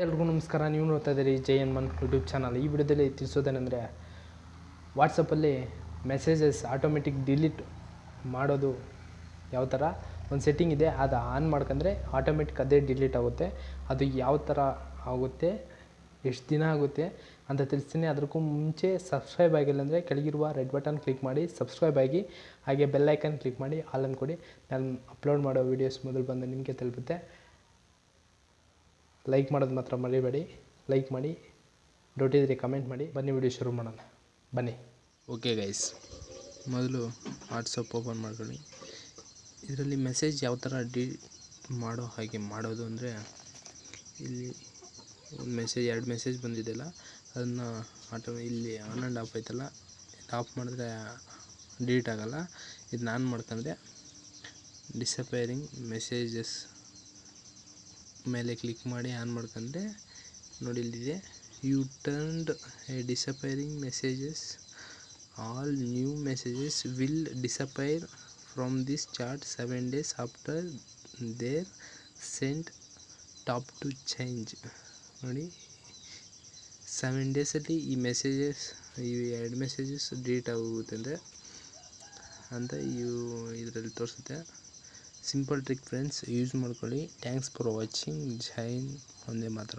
ಎಲ್ರಿಗೂ ನಮಸ್ಕಾರ. ನೀವು ನೋಡ್ತಾ ಇದ್ದೀರಿ ಜೈ ಮನ್ ಯೂಟ್ಯೂಬ್ ಚಾನಲ್. ಈ ವಿಡಿಯೋದಲ್ಲಿ ತಿಳಿಸೋದೇನೆಂದರೆ ವಾಟ್ಸಪ್ಪಲ್ಲಿ ಮೆಸೇಜಸ್ ಆಟೋಮೆಟಿಕ್ ಡಿಲೀಟ್ ಮಾಡೋದು ಯಾವ ಥರ? ಒಂದು ಸೆಟ್ಟಿಂಗ್ ಇದೆ, ಅದು ಆನ್ ಮಾಡ್ಕೊಂಡ್ರೆ ಆಟೋಮೆಟಿಕ್ ಅದೇ ಡಿಲೀಟ್ ಆಗುತ್ತೆ. ಅದು ಯಾವ ಥರ ಆಗುತ್ತೆ? ಎಷ್ಟು ದಿನ ಆಗುತ್ತೆ ಅಂತ ತಿಳಿಸ್ತೀನಿ. ಅದಕ್ಕೂ ಮುಂಚೆ ಸಬ್ಸ್ಕ್ರೈಬ್ ಆಗಿಲ್ಲ ಅಂದರೆ ಕೆಳಗಿರುವ ರೆಡ್ ಬಟನ್ ಕ್ಲಿಕ್ ಮಾಡಿ ಸಬ್ಸ್ಕ್ರೈಬ್ ಆಗಿ, ಹಾಗೆ ಬೆಲ್ಲೈಕನ್ ಕ್ಲಿಕ್ ಮಾಡಿ ಆಲನ್ ಕೊಡಿ. ನಾನು ಅಪ್ಲೋಡ್ ಮಾಡೋ ವೀಡಿಯೋಸ್ ಮೊದಲು ಬಂದು ನಿಮಗೆ ತಲುಪುತ್ತೆ. ಲೈಕ್ ಮಾಡೋದು ಮಾತ್ರ ಮರಿಬೇಡಿ. ಲೈಕ್ ಮಾಡಿ. ಡೌಟ್ ಇದ್ದರೆ ಕಮೆಂಟ್ ಮಾಡಿ. ಬನ್ನಿ ವಿಡಿಯೋ ಶುರು ಮಾಡೋಣ. ಬನ್ನಿ. ಓಕೆ ಗೈಸ್ ಮೊದಲು ವಾಟ್ಸಪ್ ಓಪನ್ ಮಾಡ್ಕೊಳ್ಳಿ. ಇದರಲ್ಲಿ ಮೆಸೇಜ್ ಯಾವ ಥರ ಡಿ ಮಾಡೋ ಹಾಗೆ ಮಾಡೋದು ಅಂದರೆ, ಇಲ್ಲಿ ಒಂದು ಮೆಸೇಜ್ ಎರಡು ಮೆಸೇಜ್ ಬಂದಿದೆಯಲ್ಲ, ಅದನ್ನು ಆಟೋ ಇಲ್ಲಿ ಆನ್ ಆ್ಯಂಡ್ ಆಫ್ ಆಯ್ತಲ್ಲ ಆಫ್ ಮಾಡಿದ್ರೆ ಡಿಲೀಟ್ ಆಗೋಲ್ಲ. ಇದು ನಾನು ಮಾಡ್ಕೊಂಡ್ರೆ ಡಿಸಪೇರಿಂಗ್ ಮೆಸೇಜಸ್ ಮೇಲೆ ಕ್ಲಿಕ್ ಮಾಡಿ ಆನ್ ಮಾಡ್ಕೊಂಡ್ರೆ ನೋಡಿ ಇಲ್ಲಿದೆ you turned disappearing messages all new messages will disappear from this chat seven days after they're sent top to change ನೋಡಿ ಸೆವೆನ್ ಡೇಸಲ್ಲಿ ಈ ಮೆಸೇಜಸ್ ಈ ಎರಡು ಮೆಸೇಜಸ್ ಡಿಲೀಟ್ ಆಗುತ್ತೆ ಅಂತ ಇವು ಇದರಲ್ಲಿ ತೋರಿಸುತ್ತೆ. ಸಿಂಪಲ್ ಟ್ರಿಕ್ ಫ್ರೆಂಡ್ಸ್ ಯೂಸ್ ಮಾಡ್ಕೊಳ್ಳಿ ಥ್ಯಾಂಕ್ಸ್ ಫಾರ್ ವಾಚಿಂಗ್ ಜೈನ್ ಒಂದೇ ಮಾತ್ರ